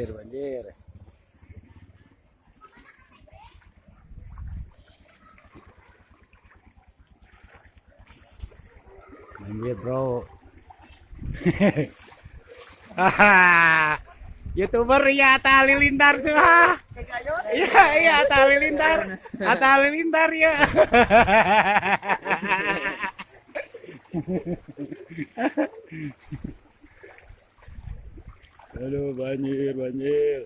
banjir banjir. Banjir bro. Youtuber ya Atta Halilintar suha iya iya Atta Halilintar. Atta Halilintar ya aduh banjir banjir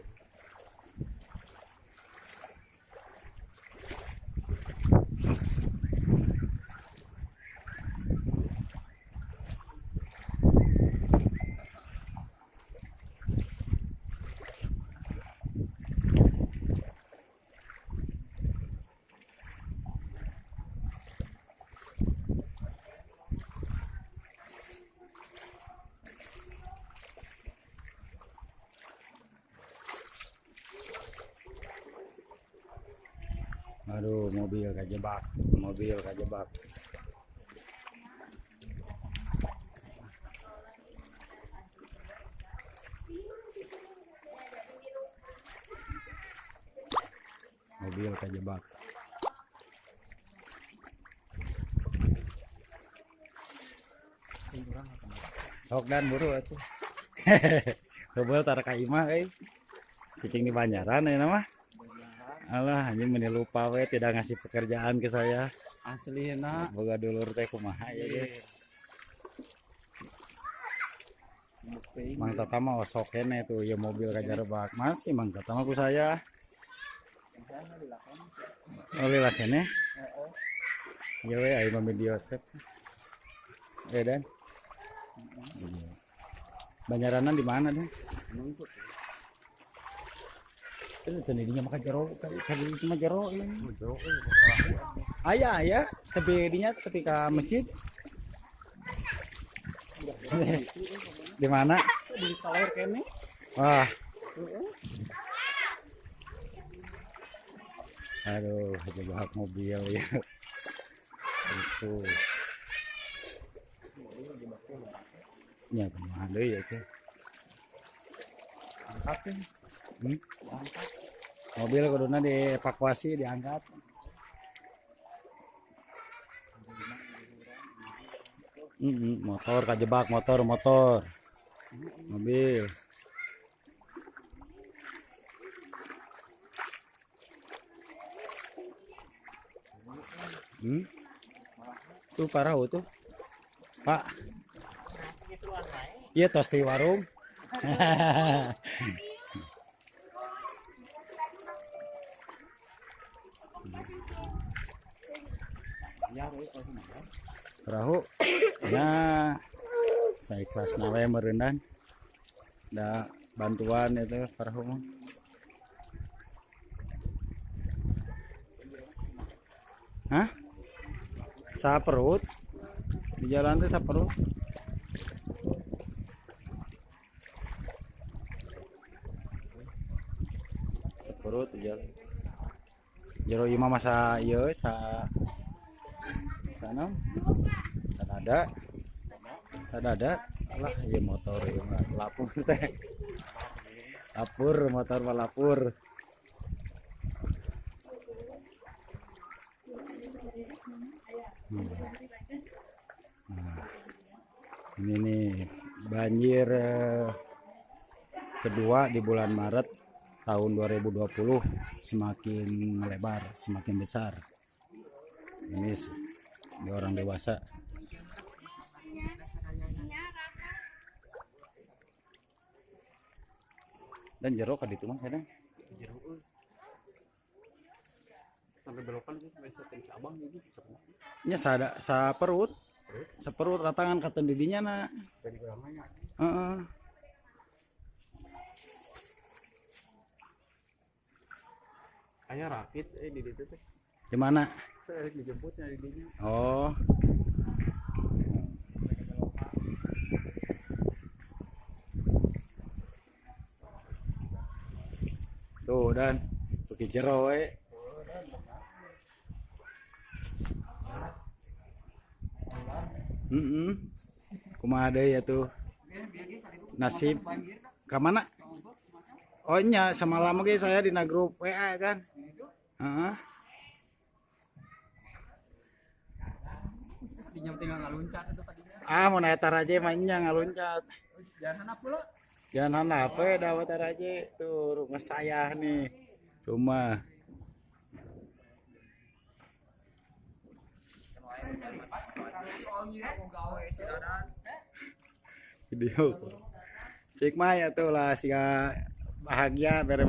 aduh mobil kajebak mobil kajebak mobil kajebak sok dan buru atuh Kebel tar ka imah euy. Cicing di Banjaran ya nama. Alah anjing meni lupa we tidak ngasih pekerjaan ke saya. asli na Boga dulur teh kumaha ya ge. Mang Tata mah osok kene tuh ya mobil kajarebak masih Mang Tata mah ku saya. Oh lila kene. Ya we ayo video set. Eh dan. Banjaranan di mana dan? Itu tadinya makan jero, tadi tadi cuma jero ini. Ayah, ayah, tapi dinya ketika masjid. di mana? di kaler kene Wah. Aduh, aja bahas mobil ya. Itu. Ya, ke mana ya teh? angkat ya Hmm? Mobil kuduna dievakuasi, diangkat. Mm motor kajebak motor motor mobil hmm? tuh parah tuh pak iya tos di warung ya we pas na perahu ya saya ikhlas nawe merendan ada bantuan itu perahu Hah? Sa perut? Di jalan tuh sa perut? Seperut di jalan. Jero ieu mah masa ieu sa sana. Sadada sadada lah ya motor ya lapur teh. Lapur motor mah lapur Hmm. Nah, ini nih banjir eh, kedua di bulan Maret tahun 2020 semakin melebar semakin besar. Ini di orang dewasa. Dan jeruk kan itu mah kadang jero euy sampai belokan sih sampai si abang gitu cepet nya sada sa perut. Sa perut ratangan kata didinya na dari ramanya Heeh. kayak rakit eh di situ teh di mana saya dijemputnya di dinya oh. Tuh dan. Pakai jero we Mm kumaha deui ya tuh. Nasib. Ke mana? Oh nya semalam lagi saya di grup WA kan. Heeh. Dinyam tinggal ngaluncat itu tadinya. Ah mau naik taraje mainnya ngaluncat. Jangan apa pula? Jangan apa ya dapat taraje tuh rumah saya nih. Rumah. Video. Cik mah ya tuh lah sih bahagia bere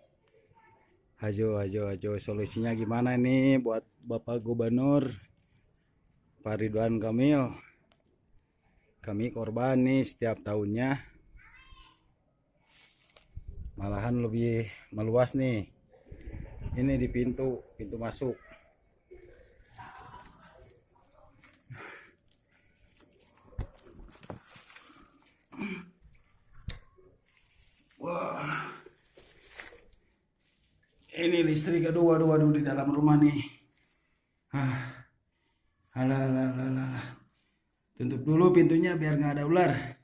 Ajo, ajo, ajo. Solusinya gimana nih buat Bapak Gubernur? Pak Ridwan Kamil. Kami korban nih setiap tahunnya. Malahan lebih meluas nih. Ini di pintu, pintu masuk. Wah. Ini listrik aduh aduh di dalam rumah nih. Ah. Alah alah alah. alah. Tutup dulu pintunya biar nggak ada ular.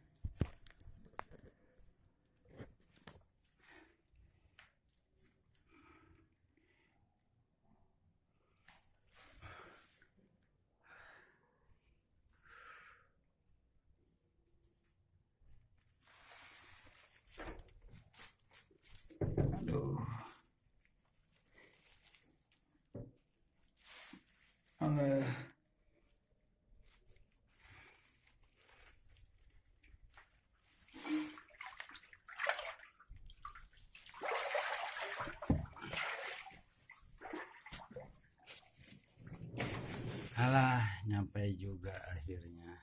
Alah, nyampe juga akhirnya.